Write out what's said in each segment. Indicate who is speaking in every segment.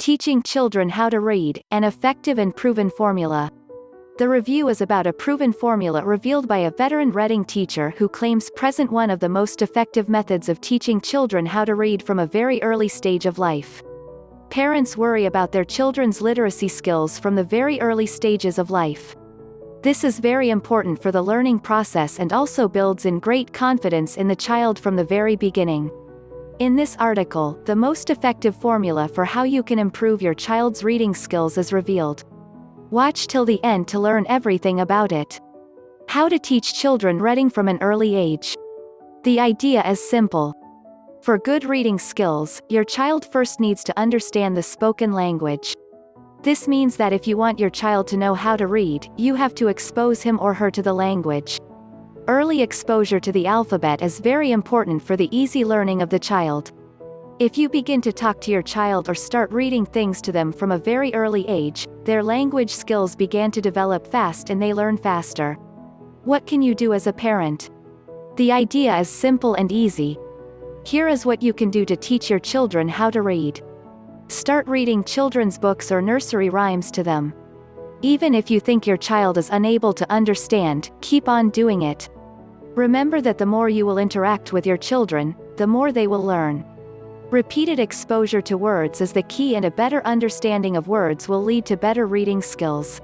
Speaker 1: Teaching Children How to Read, an Effective and Proven Formula. The review is about a proven formula revealed by a veteran Reading teacher who claims present one of the most effective methods of teaching children how to read from a very early stage of life. Parents worry about their children's literacy skills from the very early stages of life. This is very important for the learning process and also builds in great confidence in the child from the very beginning. In this article, the most effective formula for how you can improve your child's reading skills is revealed. Watch till the end to learn everything about it. How to teach children reading from an early age. The idea is simple. For good reading skills, your child first needs to understand the spoken language. This means that if you want your child to know how to read, you have to expose him or her to the language. Early exposure to the alphabet is very important for the easy learning of the child. If you begin to talk to your child or start reading things to them from a very early age, their language skills begin to develop fast and they learn faster. What can you do as a parent? The idea is simple and easy. Here is what you can do to teach your children how to read. Start reading children's books or nursery rhymes to them. Even if you think your child is unable to understand, keep on doing it. Remember that the more you will interact with your children, the more they will learn. Repeated exposure to words is the key and a better understanding of words will lead to better reading skills.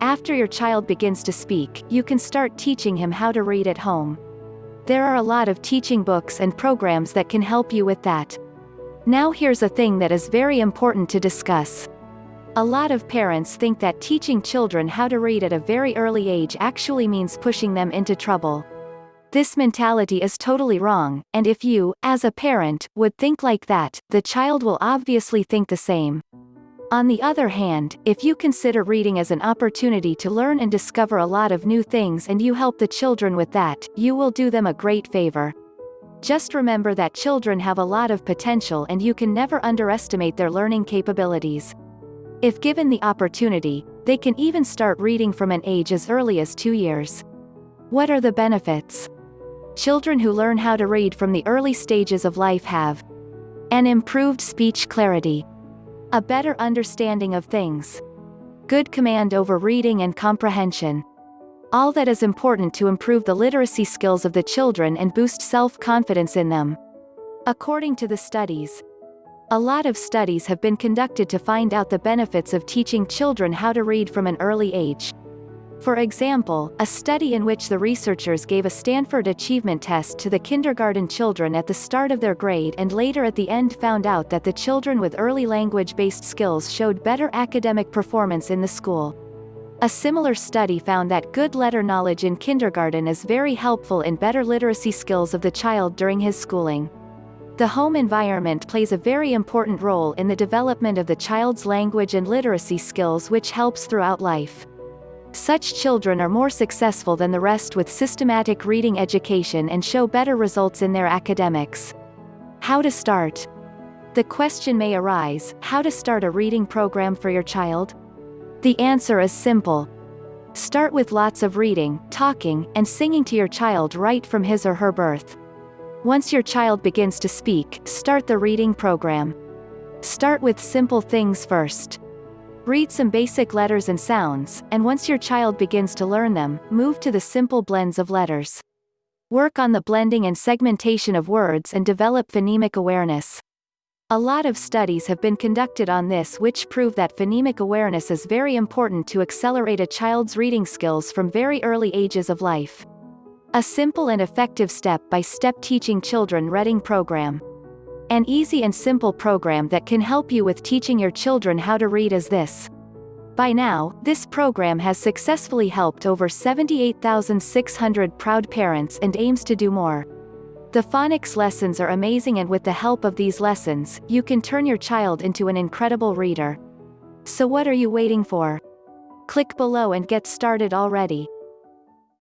Speaker 1: After your child begins to speak, you can start teaching him how to read at home. There are a lot of teaching books and programs that can help you with that. Now here's a thing that is very important to discuss. A lot of parents think that teaching children how to read at a very early age actually means pushing them into trouble. This mentality is totally wrong, and if you, as a parent, would think like that, the child will obviously think the same. On the other hand, if you consider reading as an opportunity to learn and discover a lot of new things and you help the children with that, you will do them a great favor. Just remember that children have a lot of potential and you can never underestimate their learning capabilities. If given the opportunity, they can even start reading from an age as early as two years. What are the benefits? Children who learn how to read from the early stages of life have an improved speech clarity, a better understanding of things, good command over reading and comprehension. All that is important to improve the literacy skills of the children and boost self-confidence in them. According to the studies, a lot of studies have been conducted to find out the benefits of teaching children how to read from an early age. For example, a study in which the researchers gave a Stanford Achievement Test to the kindergarten children at the start of their grade and later at the end found out that the children with early language-based skills showed better academic performance in the school. A similar study found that good letter knowledge in kindergarten is very helpful in better literacy skills of the child during his schooling. The home environment plays a very important role in the development of the child's language and literacy skills which helps throughout life. Such children are more successful than the rest with systematic reading education and show better results in their academics. How to start? The question may arise, how to start a reading program for your child? The answer is simple. Start with lots of reading, talking, and singing to your child right from his or her birth. Once your child begins to speak, start the reading program. Start with simple things first. Read some basic letters and sounds, and once your child begins to learn them, move to the simple blends of letters. Work on the blending and segmentation of words and develop phonemic awareness. A lot of studies have been conducted on this which prove that phonemic awareness is very important to accelerate a child's reading skills from very early ages of life. A simple and effective step-by-step teaching children reading program. An easy and simple program that can help you with teaching your children how to read is this. By now, this program has successfully helped over 78,600 proud parents and aims to do more. The phonics lessons are amazing and with the help of these lessons, you can turn your child into an incredible reader. So what are you waiting for? Click below and get started already.